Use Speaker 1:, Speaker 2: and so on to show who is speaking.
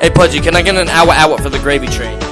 Speaker 1: Hey, Pudgy, can I get an hour hour for the gravy train?